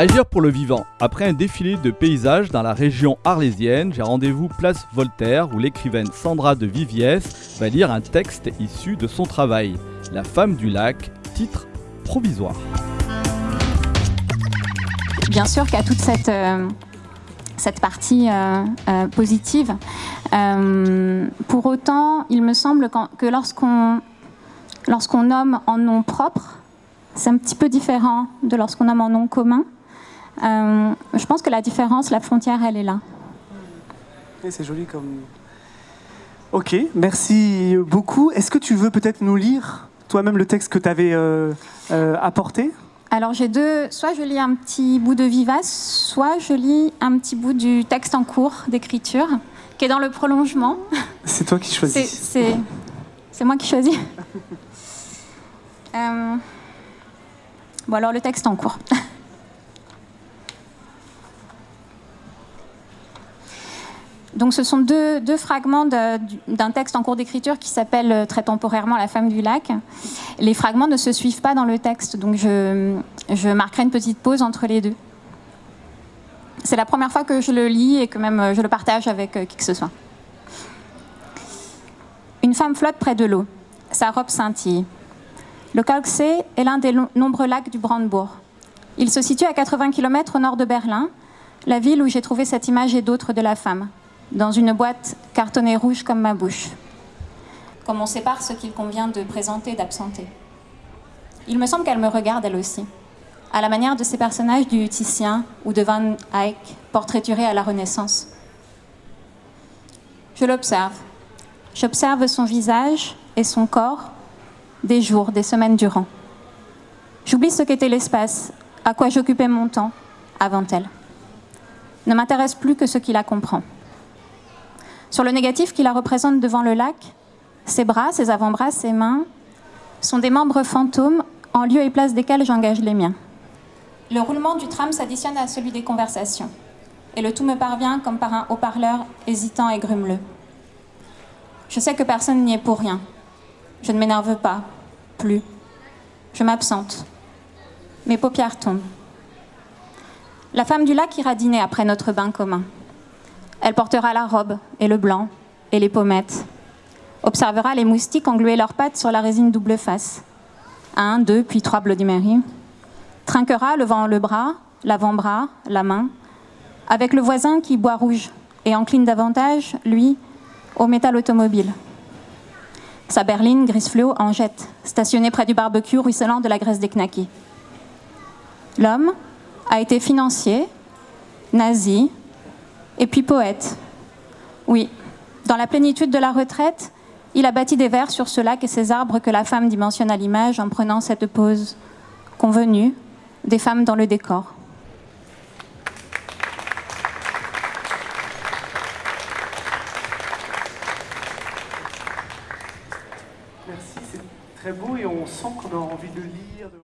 Agir pour le vivant. Après un défilé de paysages dans la région arlésienne, j'ai rendez-vous place Voltaire où l'écrivaine Sandra de Viviès va lire un texte issu de son travail. La femme du lac, titre provisoire. Bien sûr a toute cette, euh, cette partie euh, euh, positive. Euh, pour autant, il me semble que lorsqu'on lorsqu'on nomme en nom propre, c'est un petit peu différent de lorsqu'on nomme en nom commun. Euh, je pense que la différence, la frontière, elle est là. C'est joli comme. Ok, merci beaucoup. Est-ce que tu veux peut-être nous lire toi-même le texte que tu avais euh, euh, apporté? Alors j'ai deux, soit je lis un petit bout de Vivace, soit je lis un petit bout du texte en cours d'écriture, qui est dans le prolongement. C'est toi qui choisis. c'est, c'est moi qui choisis. Euh, Bon alors le texte en cours. Donc ce sont deux, fragments d'un texte en cours d'écriture qui s'appelle euh, très temporairement La femme du lac. Les fragments ne se suivent pas dans le texte, donc je, marquerai une petite pause entre les deux. C'est la première fois que je le lis et que même euh, je le partage avec euh, qui que ce soit. Une femme flotte près de l'eau. Sa robe scintille. Le Kalksee est l'un des nombreux lacs du Brandebourg. Il se situe à 80 km au nord de Berlin, la ville où j'ai trouvé cette image et d'autres de la femme, dans une boîte cartonnée rouge comme ma bouche. Comme on sépare ce qu'il convient de présenter d'absenter. Il me semble qu'elle me regarde elle aussi, à la manière de ces personnages du Titien ou de Van Eyck, portraiturés à la Renaissance. Je l'observe. J'observe son visage et son corps des jours, des semaines durant. J'oublie ce qu'était l'espace, à quoi j'occupais mon temps avant elle. Ne m'intéresse plus que ce qui la comprend. Sur le négatif qui la représente devant le lac, ses bras, ses avant-bras, ses mains sont des membres fantômes en lieu et place desquels j'engage les miens. Le roulement du tram s'additionne à celui des conversations, et le tout me parvient comme par un haut-parleur hésitant et grumeleux. Je sais que personne n'y est pour rien. Je ne m'énerve pas, plus. Je m'absente. Mes paupières tombent. La femme du lac ira dîner après notre bain commun. Elle portera la robe et le blanc et les pommettes. Observera les moustiques engluer leurs pattes sur la résine double face. Un, deux, puis trois Bloody Mary. Trinquera, levant le bras, l'avant-bras, la main, avec le voisin qui boit rouge et encline davantage, lui, au métal automobile. Sa berline grise fluo en jette, stationnée près du barbecue ruisselant de la graisse des knackis. L'homme a été financier, nazi, et puis poète. Oui, dans la plénitude de la retraite, il a bâti des vers sur ce lac et ces arbres que la femme dimensionne à l'image en prenant cette pose convenue des femmes dans le décor. Merci, c'est très beau et on sent qu'on a envie de lire.